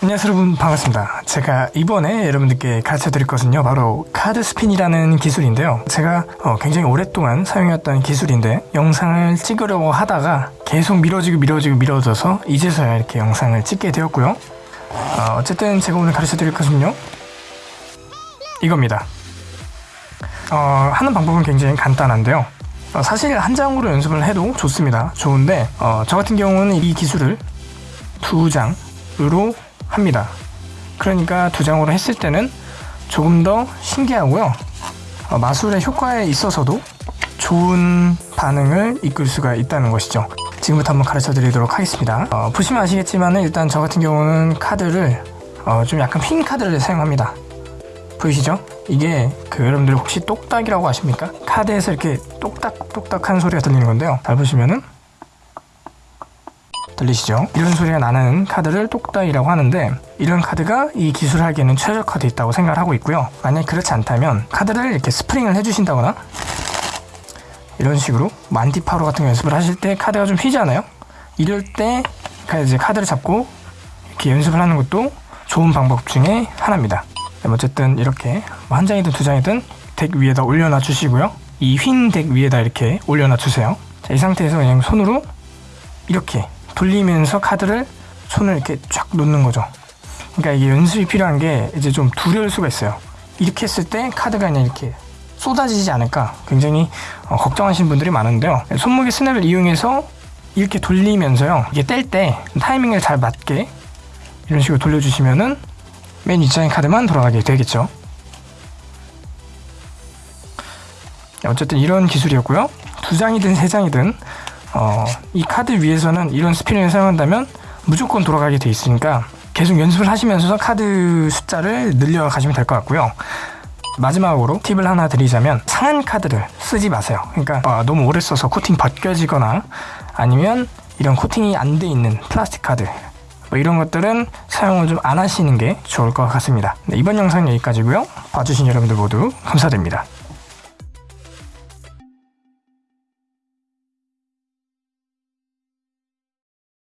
안녕하세요 여러분 반갑습니다. 제가 이번에 여러분들께 가르쳐 드릴 것은요 바로 카드 스핀이라는 기술인데요. 제가 어, 굉장히 오랫동안 사용해왔던 기술인데 영상을 찍으려고 하다가 계속 미뤄지고 미뤄지고 미뤄져서 이제서야 이렇게 영상을 찍게 되었고요. 어, 쨌든 제가 오늘 가르쳐 드릴 것은요 이겁니다. 어, 하는 방법은 굉장히 간단한데요. 어, 사실 한 장으로 연습을 해도 좋습니다. 좋은데 어, 저 같은 경우는 이 기술을 두 장으로 합니다. 그러니까 두 장으로 했을 때는 조금 더 신기하고요. 어, 마술의 효과에 있어서도 좋은 반응을 이끌 수가 있다는 것이죠. 지금부터 한번 가르쳐 드리도록 하겠습니다. 어, 보시면 아시겠지만 일단 저 같은 경우는 카드를 어, 좀 약간 핀 카드를 사용합니다. 보이시죠? 이게 그 여러분들 혹시 똑딱이라고 아십니까? 카드에서 이렇게 똑딱똑딱한 소리가 들리는 건데요. 잘 보시면은 들리시죠? 이런 소리가 나는 카드를 똑딱이라고 하는데 이런 카드가 이 기술을 하기에는 최적화되어 있다고 생각을 하고 있고요. 만약 그렇지 않다면 카드를 이렇게 스프링을 해주신다거나 이런 식으로 anti faro 같은 거 연습을 하실 때 카드가 좀 휘잖아요? 이럴 때 이제 카드를 잡고 이렇게 연습을 하는 것도 좋은 방법 중에 하나입니다. 어쨌든 이렇게 뭐 한 장이든 두 장이든 deck 위에다 올려놔 주시고요. 이 휜 deck 위에다 이렇게 올려놔 주세요. 자, 이 상태에서 그냥 손으로 이렇게 돌리면서 카드를 손을 이렇게 쫙 놓는 거죠. 그러니까 이게 연습이 필요한 게 이제 좀 두려울 수가 있어요. 이렇게 했을 때 카드가 그냥 이렇게 쏟아지지 않을까 굉장히 어, 걱정하시는 분들이 많은데요. 손목의 스냅을 이용해서 이렇게 돌리면서요. 이게 뗄 때 타이밍을 잘 맞게 이런 식으로 돌려주시면은 맨 윗장의 카드만 돌아가게 되겠죠. 어쨌든 이런 기술이었고요. 두 장이든 세 장이든 어, 이 카드 위에서는 이런 spinning을 사용한다면 무조건 돌아가게 돼 있으니까 계속 연습을 하시면서 카드 숫자를 늘려 가시면 될 것 같고요. 마지막으로 팁을 하나 드리자면 상한 카드를 쓰지 마세요. 그러니까 어, 너무 오래 써서 코팅 벗겨지거나 아니면 이런 코팅이 안 돼 있는 플라스틱 카드 뭐 이런 것들은 사용을 좀 안 하시는 게 좋을 것 같습니다. 네, 이번 영상은 여기까지고요. 봐주신 여러분들 모두 감사드립니다.